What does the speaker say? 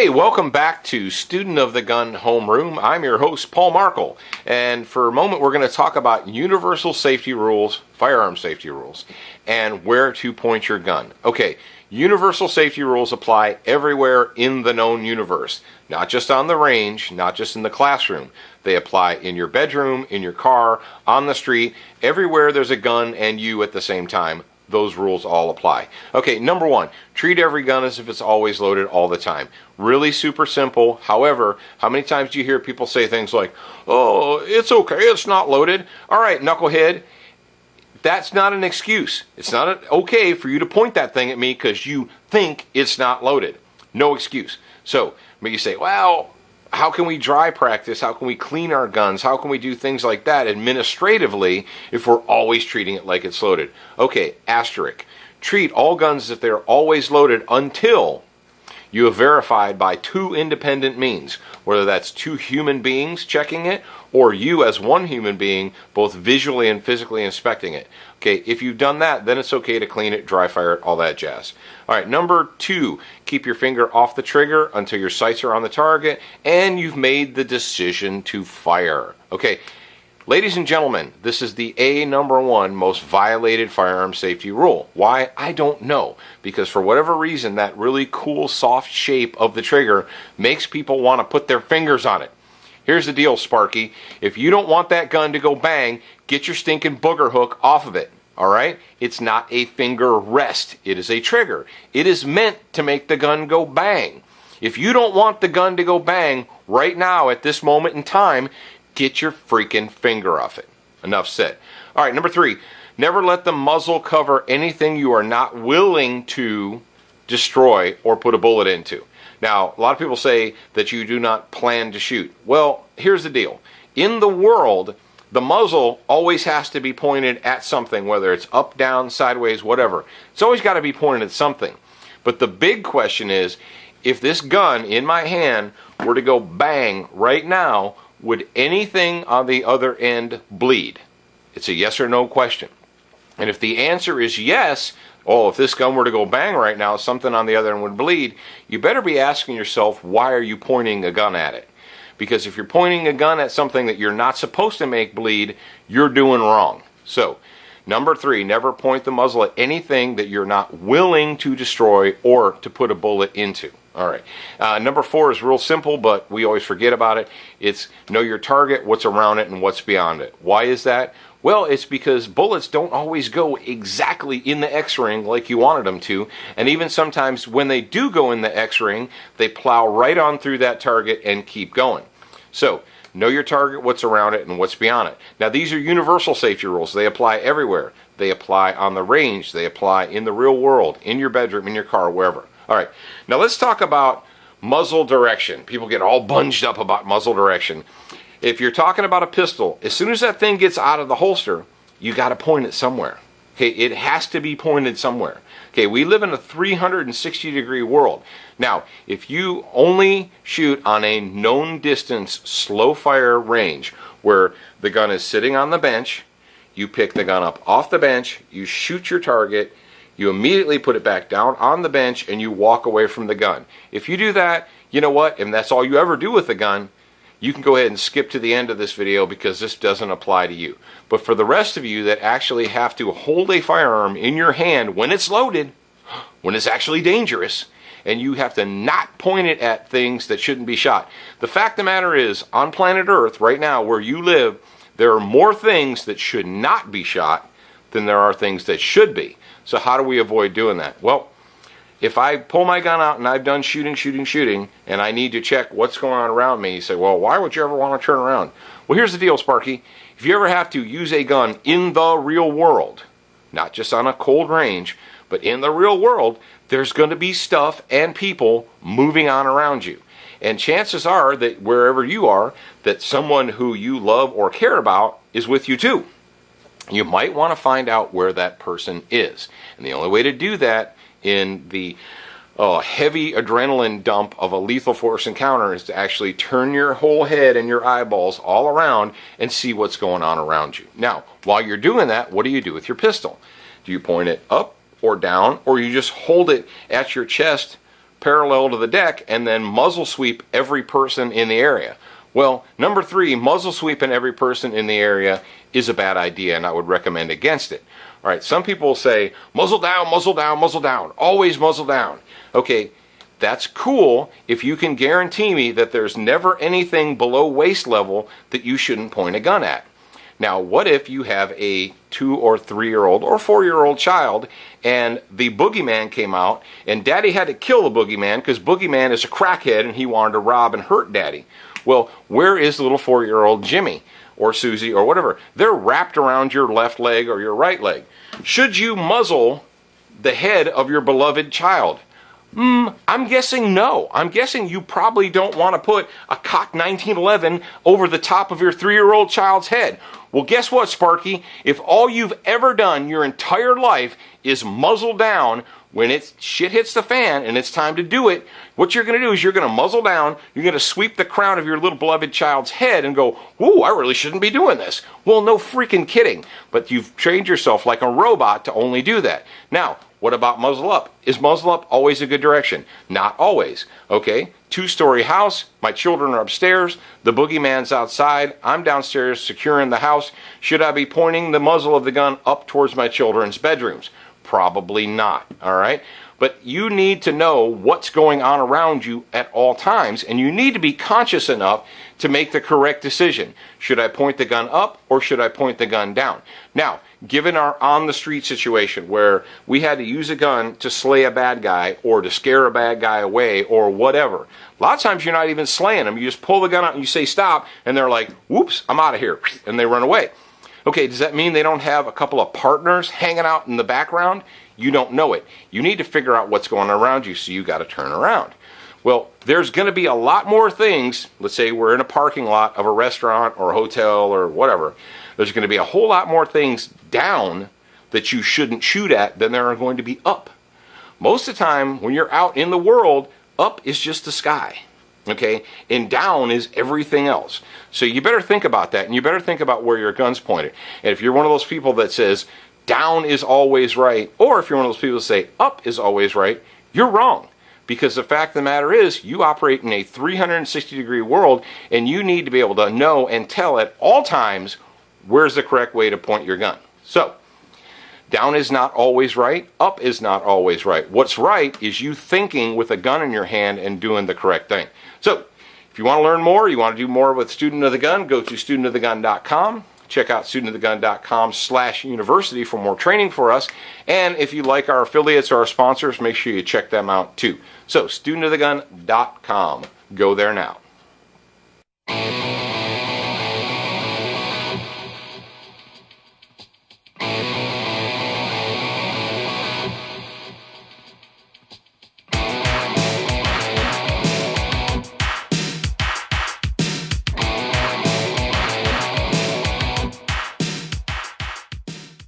Hey, welcome back to Student of the Gun Homeroom. I'm your host, Paul Markel, and for a moment we're going to talk about universal safety rules, firearm safety rules, and where to point your gun. Okay, universal safety rules apply everywhere in the known universe, not just on the range, not just in the classroom. They apply in your bedroom, in your car, on the street, everywhere there's a gun and you at the same time those rules all apply. Okay, number one, treat every gun as if it's always loaded all the time. Really super simple. However, how many times do you hear people say things like, oh, it's okay, it's not loaded. All right, knucklehead, that's not an excuse. It's not okay for you to point that thing at me because you think it's not loaded. No excuse. So, but you say, well, how can we dry practice? How can we clean our guns? How can we do things like that administratively if we're always treating it like it's loaded? Okay, asterisk. Treat all guns as if they're always loaded until you have verified by two independent means, whether that's two human beings checking it or you as one human being both visually and physically inspecting it. Okay, if you've done that, then it's okay to clean it, dry fire it, all that jazz. All right, number two, keep your finger off the trigger until your sights are on the target and you've made the decision to fire. Okay, Ladies and gentlemen, this is the A number one most violated firearm safety rule. Why? I don't know. Because for whatever reason, that really cool soft shape of the trigger makes people want to put their fingers on it. Here's the deal, Sparky. If you don't want that gun to go bang, get your stinking booger hook off of it. All right? It's not a finger rest. It is a trigger. It is meant to make the gun go bang. If you don't want the gun to go bang right now at this moment in time, Get your freaking finger off it. Enough said. All right, number three, never let the muzzle cover anything you are not willing to destroy or put a bullet into. Now, a lot of people say that you do not plan to shoot. Well, here's the deal. In the world, the muzzle always has to be pointed at something, whether it's up, down, sideways, whatever. It's always got to be pointed at something. But the big question is if this gun in my hand were to go bang right now, would anything on the other end bleed? It's a yes or no question. And if the answer is yes, oh, if this gun were to go bang right now, something on the other end would bleed, you better be asking yourself, why are you pointing a gun at it? Because if you're pointing a gun at something that you're not supposed to make bleed, you're doing wrong. So, number three, never point the muzzle at anything that you're not willing to destroy or to put a bullet into. All right. Uh, number four is real simple, but we always forget about it. It's know your target, what's around it, and what's beyond it. Why is that? Well, it's because bullets don't always go exactly in the X ring like you wanted them to. And even sometimes when they do go in the X ring, they plow right on through that target and keep going. So, know your target, what's around it, and what's beyond it. Now, these are universal safety rules. They apply everywhere. They apply on the range, they apply in the real world, in your bedroom, in your car, wherever. All right, now let's talk about muzzle direction. People get all bunged up about muzzle direction. If you're talking about a pistol, as soon as that thing gets out of the holster, you got to point it somewhere. Okay, it has to be pointed somewhere. Okay, we live in a 360 degree world. Now, if you only shoot on a known distance slow fire range where the gun is sitting on the bench, you pick the gun up off the bench, you shoot your target, you immediately put it back down on the bench and you walk away from the gun. If you do that, you know what? And that's all you ever do with a gun, you can go ahead and skip to the end of this video because this doesn't apply to you. But for the rest of you that actually have to hold a firearm in your hand when it's loaded, when it's actually dangerous, and you have to not point it at things that shouldn't be shot. The fact of the matter is, on planet Earth, right now, where you live, there are more things that should not be shot than there are things that should be. So how do we avoid doing that? Well, if I pull my gun out and I've done shooting, shooting, shooting, and I need to check what's going on around me, you say, well, why would you ever want to turn around? Well, here's the deal, Sparky. If you ever have to use a gun in the real world, not just on a cold range, but in the real world, there's going to be stuff and people moving on around you. And chances are that wherever you are, that someone who you love or care about is with you too you might want to find out where that person is. And the only way to do that in the uh, heavy adrenaline dump of a lethal force encounter is to actually turn your whole head and your eyeballs all around and see what's going on around you. Now, while you're doing that, what do you do with your pistol? Do you point it up or down, or you just hold it at your chest parallel to the deck and then muzzle sweep every person in the area. Well, number three, muzzle sweeping every person in the area is a bad idea, and I would recommend against it. All right, some people say, muzzle down, muzzle down, muzzle down, always muzzle down. Okay, that's cool if you can guarantee me that there's never anything below waist level that you shouldn't point a gun at. Now, what if you have a two or three year old or four year old child and the boogeyman came out and daddy had to kill the boogeyman because boogeyman is a crackhead and he wanted to rob and hurt daddy? Well, where is the little four year old Jimmy or Susie or whatever? They're wrapped around your left leg or your right leg. Should you muzzle the head of your beloved child? Hmm, I'm guessing no. I'm guessing you probably don't want to put a cock 1911 over the top of your three year old child's head. Well, guess what, Sparky? If all you've ever done your entire life is muzzle down when it shit hits the fan and it's time to do it, what you're going to do is you're going to muzzle down, you're going to sweep the crown of your little beloved child's head and go, Ooh, I really shouldn't be doing this. Well, no freaking kidding. But you've trained yourself like a robot to only do that. Now, what about muzzle up? Is muzzle up always a good direction? Not always. Okay? Two story house, my children are upstairs, the boogeyman's outside, I'm downstairs securing the house. Should I be pointing the muzzle of the gun up towards my children's bedrooms? Probably not. All right? But you need to know what's going on around you at all times, and you need to be conscious enough to make the correct decision. Should I point the gun up or should I point the gun down? Now, given our on the street situation where we had to use a gun to slay a bad guy or to scare a bad guy away or whatever, a lot of times you're not even slaying them. You just pull the gun out and you say stop, and they're like, whoops, I'm out of here, and they run away. Okay, does that mean they don't have a couple of partners hanging out in the background? You don't know it. You need to figure out what's going on around you, so you got to turn around. Well, there's going to be a lot more things. Let's say we're in a parking lot of a restaurant or a hotel or whatever. There's going to be a whole lot more things down that you shouldn't shoot at than there are going to be up. Most of the time, when you're out in the world, up is just the sky. Okay? And down is everything else. So you better think about that and you better think about where your gun's pointed. And if you're one of those people that says, down is always right, or if you're one of those people that say up is always right, you're wrong. Because the fact of the matter is, you operate in a 360 degree world and you need to be able to know and tell at all times where's the correct way to point your gun. So, down is not always right, up is not always right. What's right is you thinking with a gun in your hand and doing the correct thing. So, if you want to learn more, you want to do more with Student of the Gun, go to studentofthegun.com. Check out studentofthegun.com slash university for more training for us. And if you like our affiliates or our sponsors, make sure you check them out too. So, studentofthegun.com. Go there now.